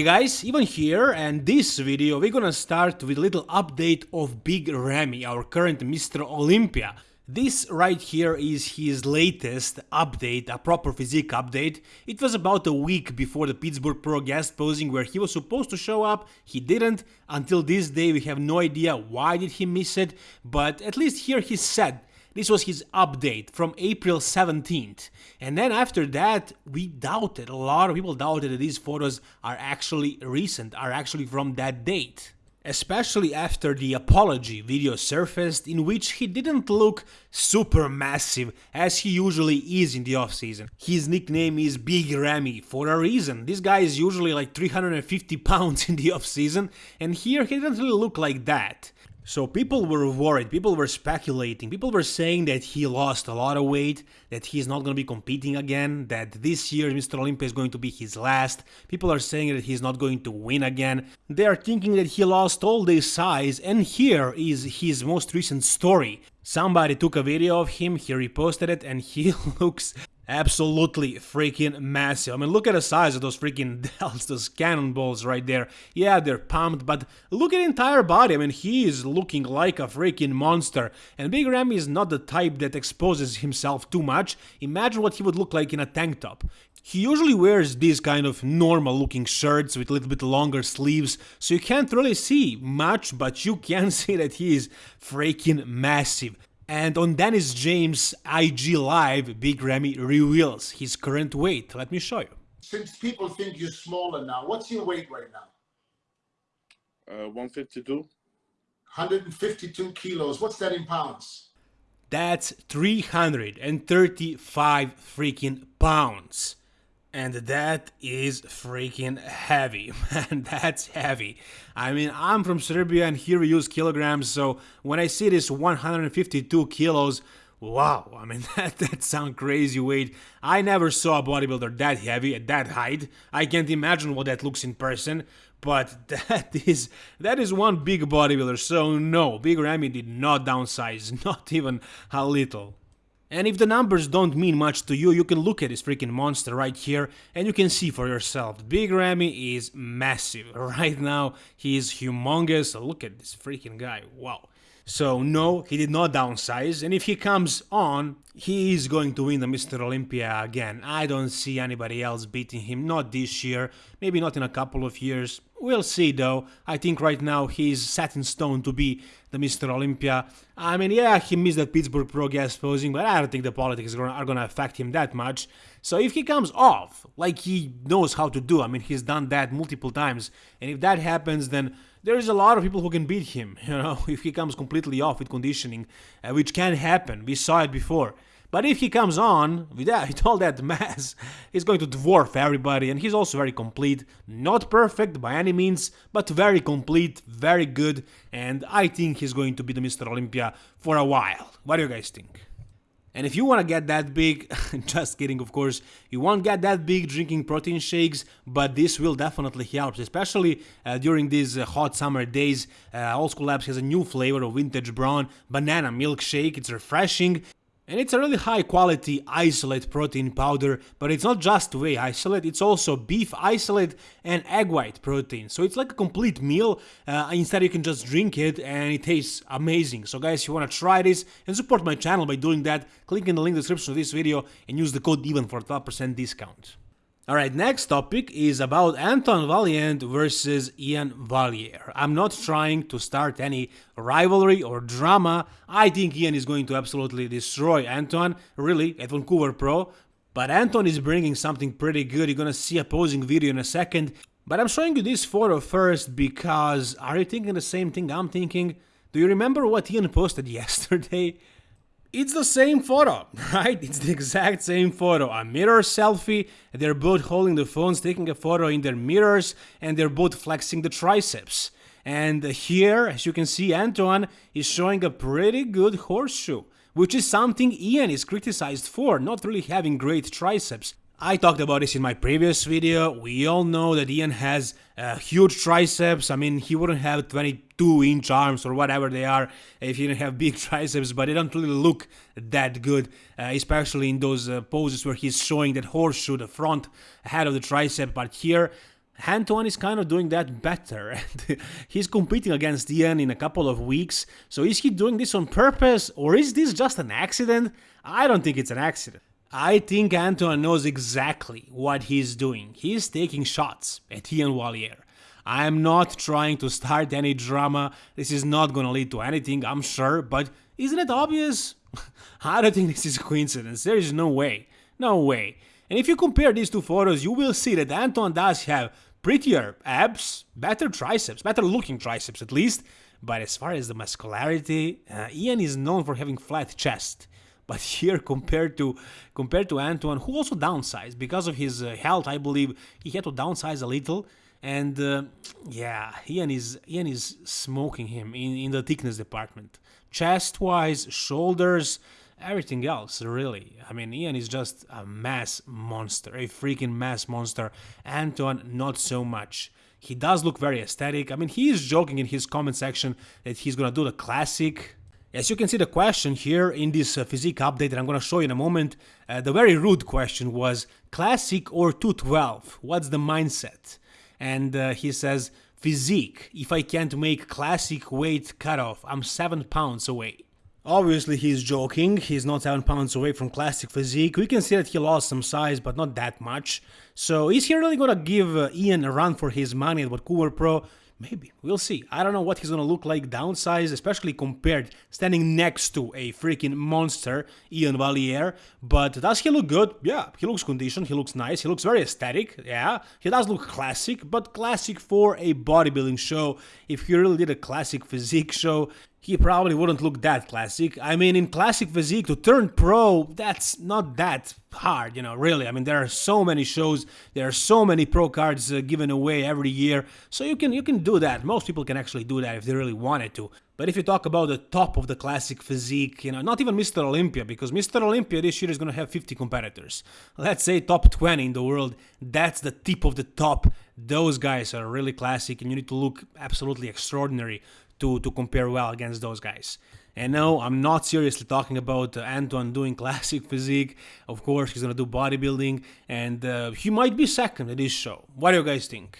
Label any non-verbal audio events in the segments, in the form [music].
Hey guys, Ivan here and this video we're gonna start with a little update of Big Ramy, our current Mr. Olympia. This right here is his latest update, a proper physique update. It was about a week before the Pittsburgh Pro guest posing where he was supposed to show up, he didn't. Until this day we have no idea why did he miss it, but at least here he said this was his update from April 17th. And then after that, we doubted, a lot of people doubted that these photos are actually recent, are actually from that date. Especially after the apology video surfaced in which he didn't look super massive as he usually is in the offseason. His nickname is Big Ramy for a reason. This guy is usually like 350 pounds [laughs] in the offseason and here he didn't really look like that. So people were worried, people were speculating, people were saying that he lost a lot of weight, that he's not going to be competing again, that this year Mr. Olympia is going to be his last. People are saying that he's not going to win again. They are thinking that he lost all this size and here is his most recent story. Somebody took a video of him, he reposted it and he [laughs] looks absolutely freaking massive. I mean, look at the size of those freaking [laughs] delts, those cannonballs right there. Yeah, they're pumped, but look at the entire body. I mean, he is looking like a freaking monster. And Big Ramy is not the type that exposes himself too much. Imagine what he would look like in a tank top. He usually wears these kind of normal looking shirts with a little bit longer sleeves, so you can't really see much, but you can [laughs] see that he is freaking massive. And on Dennis James' IG Live, Big Ramy reveals his current weight. Let me show you. Since people think you're smaller now, what's your weight right now? Uh, 152. 152 kilos. What's that in pounds? That's 335 freaking pounds. And that is freaking heavy, [laughs] man, that's heavy. I mean, I'm from Serbia and here we use kilograms, so when I see this 152 kilos, wow, I mean, [laughs] that, that sounds crazy weight. I never saw a bodybuilder that heavy at that height. I can't imagine what that looks in person, but [laughs] that is that is one big bodybuilder, so no, Big Ramy did not downsize, not even a little. And if the numbers don't mean much to you, you can look at this freaking monster right here and you can see for yourself. Big Ramy is massive. [laughs] Right now, he is humongous. Look at this freaking guy. Wow. So no, he did not downsize, and if he comes on, he is going to win the Mr. Olympia again. I don't see anybody else beating him, not this year, maybe not in a couple of years. We'll see though. I think right now he's set in stone to be the Mr. Olympia. I mean, yeah, he missed that Pittsburgh Pro guest posing, but I don't think the politics are going to affect him that much. So if he comes off, like he knows how to do, I mean, he's done that multiple times, and if that happens, then there's a lot of people who can beat him, [laughs] you know, if he comes completely off with conditioning, uh, which can happen. We saw it before. But if he comes on with, that, [laughs] with all that mass, he's going to dwarf everybody, and he's also very complete. Not perfect by any means, but very complete, very good, and I think he's going to be the Mr. Olympia for a while. What do you guys think? And if you want to get that big, [laughs] just kidding of course, you won't get that big drinking protein shakes, but this will definitely help, especially uh, during these uh, hot summer days. Uh, Old School Labs has a new flavor of vintage brown banana milkshake, it's refreshing, and it's a really high quality isolate protein powder, but it's not just whey isolate, it's also beef isolate and egg white protein. So it's like a complete meal, uh, instead you can just drink it and it tastes amazing. So guys, if you want to try this and support my channel by doing that, click in the link description of this video and use the code EVEN for 12% discount. Alright, next topic is about Anton Vaillant versus Ian Valliere. I'm not trying to start any rivalry or drama. I think Ian is going to absolutely destroy Anton, really, at Vancouver Pro. But Anton is bringing something pretty good. You're gonna see a posing video in a second. But I'm showing you this photo first because are you thinking the same thing I'm thinking? Do you remember what Ian posted [laughs] yesterday? It's the same photo, [laughs] right? It's the exact same photo. A mirror selfie, they're both holding the phones, taking a photo in their mirrors, and they're both flexing the triceps. And here, as you can see, Antoine is showing a pretty good horseshoe, which is something Ian is criticized for, not really having great triceps. I talked about this in my previous video, we all know that Ian has uh, huge triceps, I mean he wouldn't have 22 inch arms or whatever they are if he didn't have [laughs] big triceps, but they don't really look that good, uh, especially in those uh, poses where he's showing that horseshoe, the front head of the tricep, but here Antoine is kind of doing that better. [laughs] He's competing against Ian in a couple of weeks. So is he doing this on purpose or is this just an accident? I don't think it's an accident. I think Antoine knows exactly what he's doing. He's taking shots at Ian Valliere. I am not trying to start any drama. This is not gonna lead to anything, I'm sure, but isn't it obvious? [laughs] I don't think this is a coincidence. There is no way. No way. And if you compare these two photos, you will see that Anton does have prettier abs, better triceps, better looking triceps at least. But as far as the muscularity, uh, Ian is known for having flat chest. But here, compared to compared to Antoine, who also downsized because of his uh, health, I believe he had to downsize a little. And uh, yeah, Ian is Ian is smoking him in, in the thickness department, chest wise, shoulders, everything else really. I mean, Ian is just a mass monster, a freaking mass monster. Antoine, not so much. He does look very aesthetic. I mean, he is joking in his comment section that he's gonna do the classic as you can see the question here in this uh, physique update that I'm gonna show you in a moment, uh, the very rude question was classic or 212? What's the mindset? And uh, he says physique, if I can't make classic weight cutoff, I'm 7 pounds away. Obviously he's joking, he's not 7 pounds away from classic physique, we can see that he lost some size but not that much. So is he really gonna give uh, Ian a run for his money at what Vancouver Pro? Maybe. We'll see. I don't know what he's gonna look like downsized, especially compared standing next to a freaking monster, Ian Valliere. But does he look good? Yeah, he looks conditioned, he looks nice, he looks very aesthetic, yeah. He does look classic, but classic for a bodybuilding show. If he really did a classic physique show, he probably wouldn't look that classic. I mean, in classic physique, to turn pro, that's not that hard, you know, really. I mean, there are so many shows, there are so many pro cards uh, given away every year, so you can you can do that. Most people can actually do that if they really wanted to. But if you talk about the top of the classic physique, you know, not even Mr. Olympia, because Mr. Olympia this year is going to have 50 competitors. Let's say top 20 in the world, that's the tip of the top. Those guys are really classic, and you need to look absolutely extraordinary to, to compare well against those guys. And no, I'm not seriously talking about uh, Antoine doing [laughs] classic physique. Of course, he's gonna do bodybuilding, and uh, he might be second at this show. What do you guys think?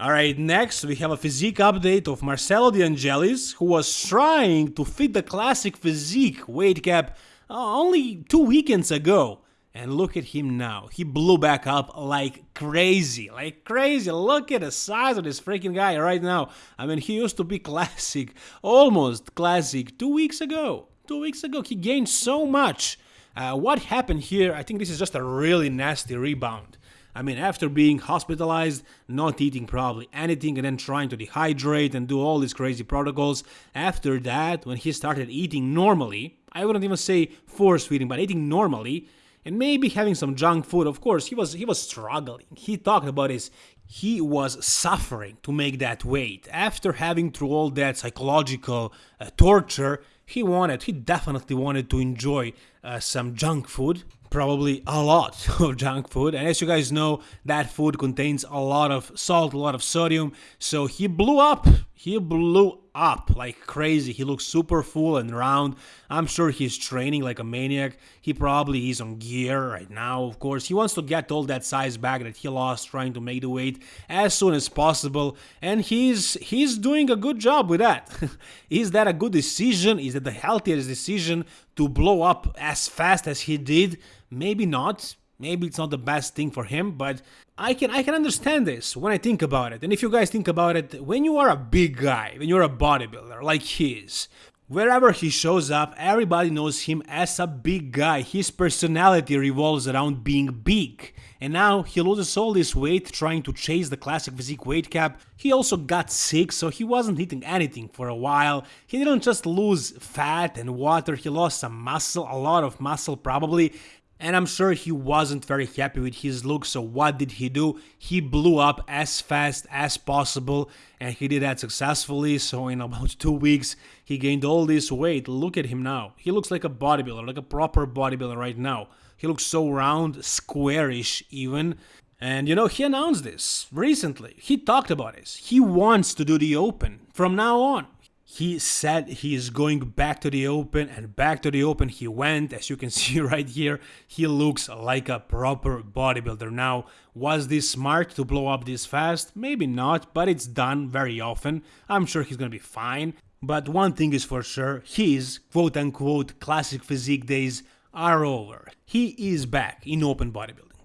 Alright, next we have a physique update of Marcelo De Angelis, who was trying to fit the classic physique weight cap uh, only two weekends ago. And look at him now. He blew back up like crazy, like crazy. Look at the size of this freaking guy right now. I mean, he used to be [laughs] classic, almost classic, two weeks ago. Two weeks ago, he gained so much. Uh, what happened here? I think this is just a really nasty rebound. I mean, after being hospitalized, not eating probably anything, and then trying to dehydrate and do all these crazy protocols, after that, when he started eating normally, I wouldn't even say force feeding, but eating normally, and maybe having some junk food. Of course, he was he was struggling. He talked about his he was suffering to make that weight after having through all that psychological uh, torture. He wanted, he definitely wanted to enjoy uh, some junk food, probably a lot [laughs] of junk food. And as you guys know, that food contains a lot of salt, a lot of sodium. So he blew up. He blew up like crazy. He looks super full and round. I'm sure he's training like a maniac. He probably is on gear right now, of course. He wants to get all that size back that he lost trying to make the weight as soon as possible. And he's he's doing a good job with that. [laughs] is that a good decision? Is that the healthiest decision to blow up as fast as he did? Maybe not. Maybe it's not the best thing for him, but I can I can understand this when I think about it. And if you guys think about it, when you are a big guy, when you're a bodybuilder like he is, wherever he shows up, everybody knows him as a big guy. His personality revolves around being big. And now he loses all this weight trying to chase the classic physique weight cap. He also got sick, so he wasn't eating anything for a while. He didn't just lose fat and water, he lost some muscle, a lot of muscle probably, and I'm sure he wasn't very happy with his look, so what did he do? He blew up as fast as possible, and he did that successfully, so in about two weeks, he gained all this weight. Look at him now. He looks like a bodybuilder, like a proper bodybuilder right now. He looks so round, squarish even. And you know, he announced this recently. He talked about this. He wants to do the open from now on He said he is going back to the open, and back to the open he went. As you can [laughs] see right here, he looks like a proper bodybuilder. Now, was this smart to blow up this fast? Maybe not, but it's done very often. I'm sure he's gonna be fine. But one thing is for sure, his quote unquote classic physique days are over. He is back in open bodybuilding.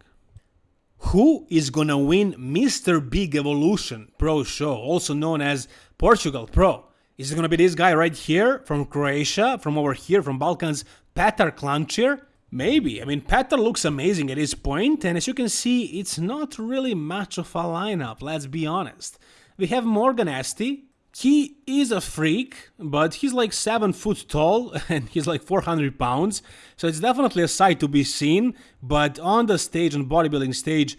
Who is gonna win Mr. Big Evolution Pro Show, also known as Portugal Pro? Is it gonna be this guy right here from Croatia, from over here, from Balkans, Petar Klancir? Maybe. I mean, Petar looks amazing at this point, and as you can see, it's not really much of a lineup, let's be honest. We have Morgan Aste, he is a freak, but he's like 7 foot tall [laughs] and he's like 400 pounds, so it's definitely a sight to be seen, but on the stage, on bodybuilding stage,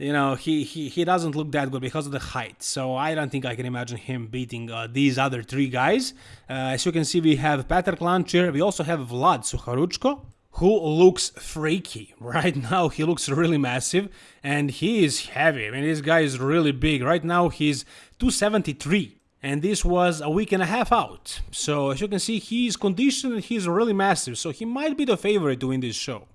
you know, he, he, he doesn't look that good because of the height, so I don't think I can imagine him beating uh, these other three guys. Uh, as you can see, we have Petar Klancir, we also have Vlad Suharuchko, who looks freaky. [laughs] Right now, he looks really massive and he is heavy. I mean, this guy is really big. Right now, he's 273 and this was a week and a half out. So as you can see, he's conditioned he's really massive, so he might be the favorite win this show.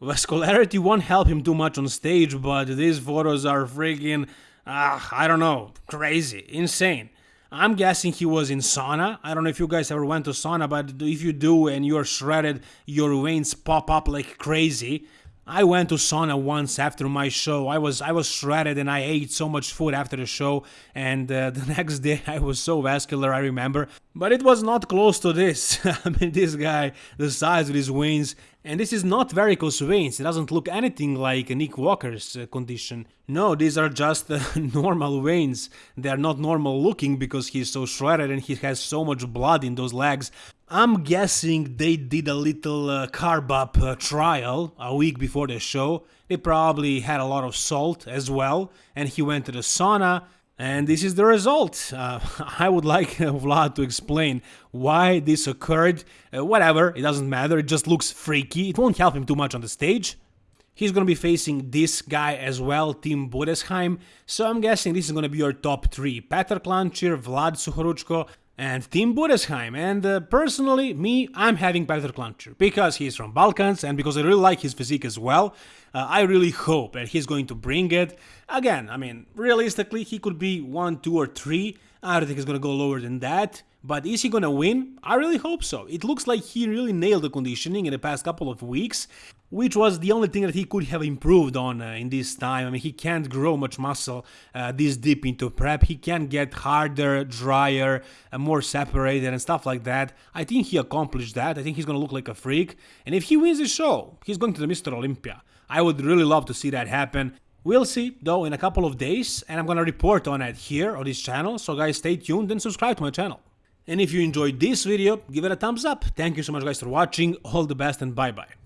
Vascularity won't help him too much on stage, but these photos are freaking, uh, I don't know, crazy, insane. I'm guessing he was in sauna. I don't know if you guys ever went to sauna, but if you do and you're shredded, your veins pop up like crazy. I went to sauna once after my show. I was I was shredded and I ate so much food after the show and uh, [laughs] the next day I was so vascular I remember. But it was not close to this. [laughs] I mean this guy, the size of his veins and this is not varicose veins. It doesn't look anything like Nick Walker's uh, condition. No, these are just uh, [laughs] normal veins. They are not normal looking because he's so shredded and he has so much blood in those legs. I'm guessing they did a little uh, carb up uh, trial a week before the show. They probably had a lot of salt as well, and he went to the sauna. And this is the result. Uh, [laughs] I would like Vlad to explain why this occurred. Uh, whatever, it doesn't matter. It just looks freaky. It won't help him too much on the stage. He's to be facing this guy as well, Tim Budesheim. So I'm guessing this is going to be your top three. Petar Klancir, Vlad Suharuchko, and Tim Budesheim. And uh, personally, me, I'm having Petar Klancir because he's from Balkans and because I really like his physique as well. Uh, I really hope that he's going to bring it. Again, I mean, realistically, he could be one, two, or three. I don't think he's going to go lower than that. But is he gonna win? I really hope so. It looks like he really nailed the conditioning in the past couple of weeks, which was the only thing that he could have improved on uh, in this time. I mean, he can't grow much muscle uh, this deep into prep. He can get harder, drier, uh, more separated and stuff like that. I think he accomplished that. I think he's gonna look like a freak. And if he wins the show, he's going to the Mr. Olympia. I would really love to see that happen. We'll see though in a couple of days and I'm gonna report on it here on this channel. So guys stay tuned and subscribe to my channel. And if you enjoyed this video, give it a thumbs up. Thank you so much guys for watching, all the best and bye bye.